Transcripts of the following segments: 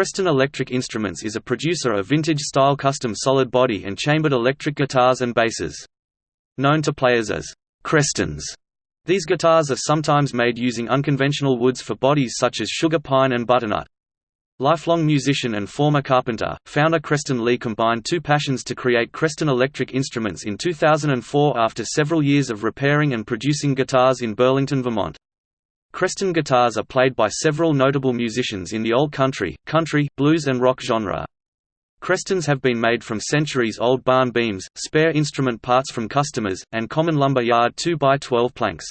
Creston Electric Instruments is a producer of vintage-style custom solid body and chambered electric guitars and basses. Known to players as Crestons, these guitars are sometimes made using unconventional woods for bodies such as sugar pine and butternut. Lifelong musician and former carpenter, founder Creston Lee combined two passions to create Creston Electric Instruments in 2004 after several years of repairing and producing guitars in Burlington, Vermont. Creston guitars are played by several notable musicians in the old country, country, blues and rock genre. Crestons have been made from centuries-old barn beams, spare instrument parts from customers, and common lumber yard 2x12 planks.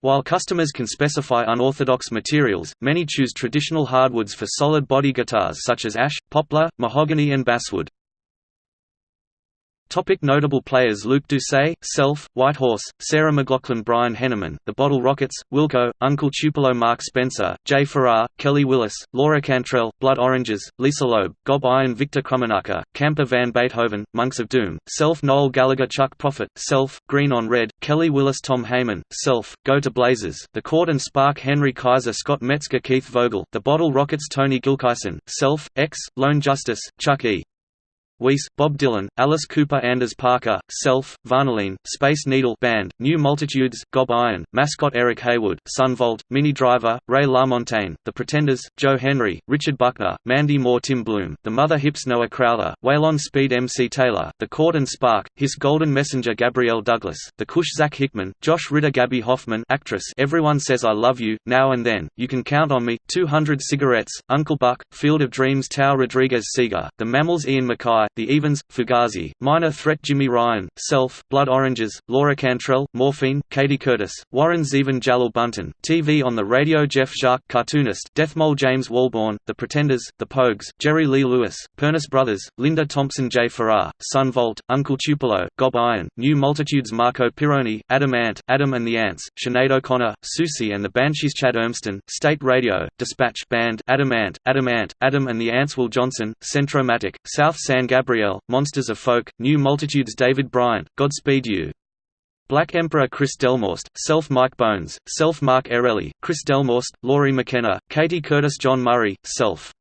While customers can specify unorthodox materials, many choose traditional hardwoods for solid body guitars such as ash, poplar, mahogany and basswood. Topic notable players Luke Doucet, Self, Whitehorse, Sarah McLachlan Brian Henneman, The Bottle Rockets, Wilco, Uncle Tupelo Mark Spencer, Jay Farrar, Kelly Willis, Laura Cantrell, Blood Oranges, Lisa Loeb, Gob Iron Victor Krummenacher, Camper Van Beethoven, Monks of Doom, Self Noel Gallagher Chuck Prophet, Self, Green on Red, Kelly Willis Tom Heyman, Self, Go to Blazes, The Court and Spark Henry Kaiser Scott Metzger Keith Vogel, The Bottle Rockets Tony Gilkyson, Self, X, Lone Justice, Chuck E. Weiss, Bob Dylan, Alice Cooper Anders Parker, Self, Varnaline, Space Needle Band, New Multitudes, Gob Iron, Mascot Eric Heywood, Sunvolt, Minnie Driver, Ray LaMontagne, The Pretenders, Joe Henry, Richard Buckner, Mandy Moore Tim Bloom, The Mother Hips Noah Crowther, Waylon Speed MC Taylor, The Court and Spark, His Golden Messenger Gabrielle Douglas, The Kush Zach Hickman, Josh Ritter Gaby Hoffmann actress Everyone Says I Love You, Now and Then, You Can Count on Me, 200 Cigarettes, Uncle Buck, Field of Dreams Tao Rodriguez Seeger, The Mammals Ian MacKaye, the Evens, Fugazi, Minor Threat Jimmy Ryan, Self, Blood Oranges, Laura Cantrell, Morphine, Katie Curtis, Warren Zevon Jaleel Bunton, TV on the Radio Jeph Jacques cartoonist, Deathmole James Walbourne, The Pretenders, The Pogues, Jerry Lee Lewis, Pernice Brothers, Linda Thompson J. Farrar, Sun Uncle Tupelo, Gob Iron, New Multitudes Marco Pirroni, Adam Ant, Adam and the Ants, Sinead O'Connor, Siouxsie and the Banshees Chad Urmston, State Radio, Dispatch Band, Adam Ant, Adam Ant, Adam and the Ants Will Johnson, Centromatic, South San Gabriel, Monsters of Folk, New Multitudes David Bryant, Godspeed You! Black Emperor Chris Delmhorst, Self Mike Bones, Self Mark Erelli, Chris Delmhorst, Lori McKenna, Katie Curtis John Murray, Self